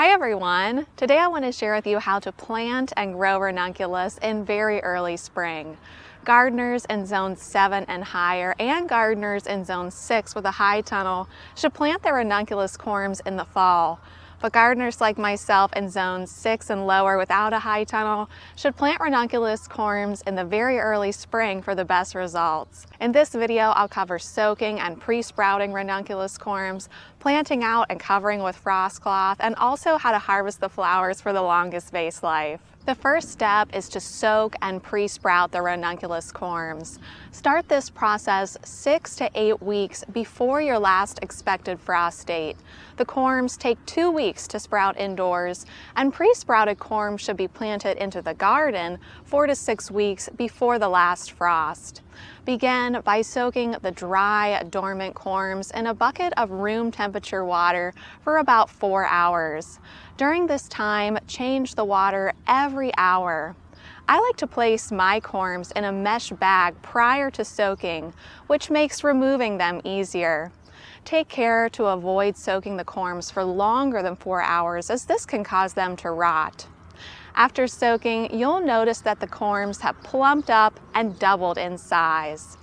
Hi everyone! Today I want to share with you how to plant and grow ranunculus in very early spring. Gardeners in zone 7 and higher and gardeners in zone 6 with a high tunnel should plant their ranunculus corms in the fall but gardeners like myself in zones 6 and lower without a high tunnel should plant ranunculus corms in the very early spring for the best results. In this video, I'll cover soaking and pre-sprouting ranunculus corms, planting out and covering with frost cloth, and also how to harvest the flowers for the longest vase life. The first step is to soak and pre-sprout the ranunculus corms. Start this process six to eight weeks before your last expected frost date. The corms take two weeks to sprout indoors, and pre-sprouted corms should be planted into the garden four to six weeks before the last frost. Begin by soaking the dry, dormant corms in a bucket of room temperature water for about four hours. During this time, change the water every hour. I like to place my corms in a mesh bag prior to soaking, which makes removing them easier. Take care to avoid soaking the corms for longer than four hours as this can cause them to rot. After soaking, you'll notice that the corms have plumped up and doubled in size.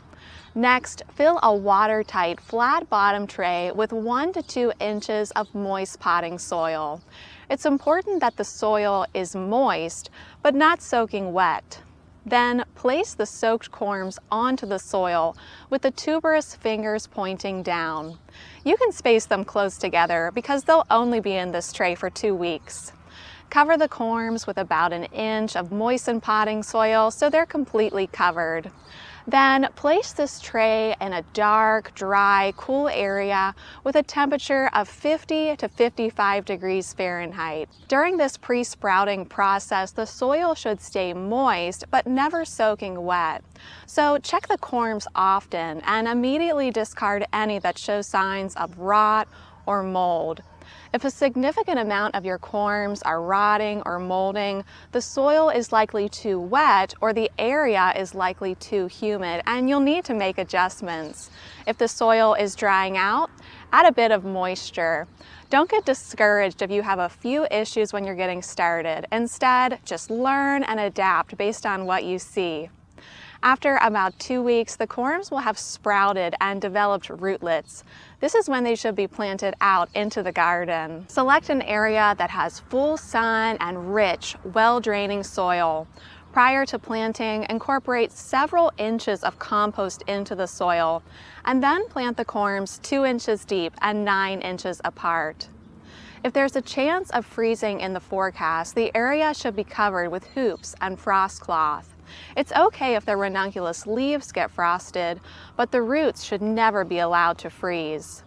Next, fill a watertight flat bottom tray with one to two inches of moist potting soil. It's important that the soil is moist, but not soaking wet. Then place the soaked corms onto the soil with the tuberous fingers pointing down. You can space them close together because they'll only be in this tray for two weeks. Cover the corms with about an inch of moistened potting soil so they're completely covered. Then place this tray in a dark, dry, cool area with a temperature of 50 to 55 degrees Fahrenheit. During this pre-sprouting process, the soil should stay moist but never soaking wet. So check the corms often and immediately discard any that show signs of rot or mold. If a significant amount of your corms are rotting or molding, the soil is likely too wet or the area is likely too humid and you'll need to make adjustments. If the soil is drying out, add a bit of moisture. Don't get discouraged if you have a few issues when you're getting started. Instead, just learn and adapt based on what you see. After about two weeks, the corms will have sprouted and developed rootlets. This is when they should be planted out into the garden. Select an area that has full sun and rich, well-draining soil. Prior to planting, incorporate several inches of compost into the soil, and then plant the corms two inches deep and nine inches apart. If there's a chance of freezing in the forecast, the area should be covered with hoops and frost cloth. It's okay if the ranunculus leaves get frosted, but the roots should never be allowed to freeze.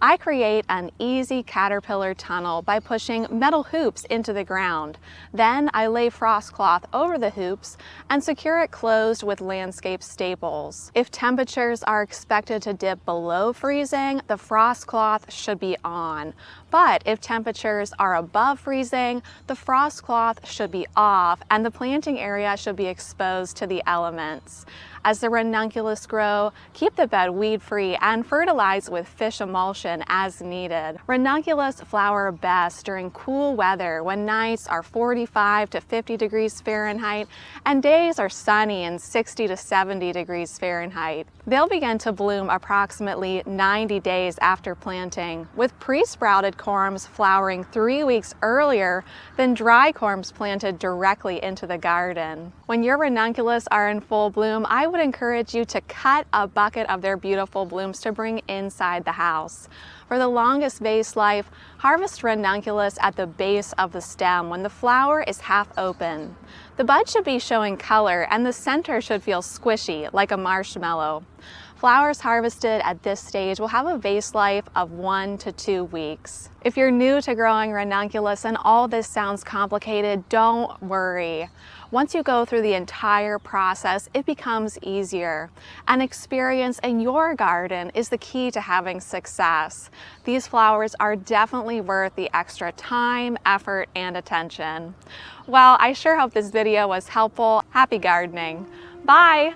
I create an easy caterpillar tunnel by pushing metal hoops into the ground. Then I lay frost cloth over the hoops and secure it closed with landscape staples. If temperatures are expected to dip below freezing, the frost cloth should be on. But if temperatures are above freezing, the frost cloth should be off and the planting area should be exposed to the elements. As the ranunculus grow, keep the bed weed-free and fertilize with fish emulsion as needed. Ranunculus flower best during cool weather when nights are 45 to 50 degrees Fahrenheit and days are sunny and 60 to 70 degrees Fahrenheit. They'll begin to bloom approximately 90 days after planting, with pre-sprouted corms flowering three weeks earlier than dry corms planted directly into the garden. When your ranunculus are in full bloom, I would encourage you to cut a bucket of their beautiful blooms to bring inside the house. For the longest vase life, harvest ranunculus at the base of the stem when the flower is half open. The bud should be showing color and the center should feel squishy like a marshmallow. Flowers harvested at this stage will have a vase life of one to two weeks. If you're new to growing ranunculus and all this sounds complicated, don't worry. Once you go through the entire process, it becomes easier. An experience in your garden is the key to having success. These flowers are definitely worth the extra time, effort, and attention. Well, I sure hope this video was helpful. Happy gardening. Bye!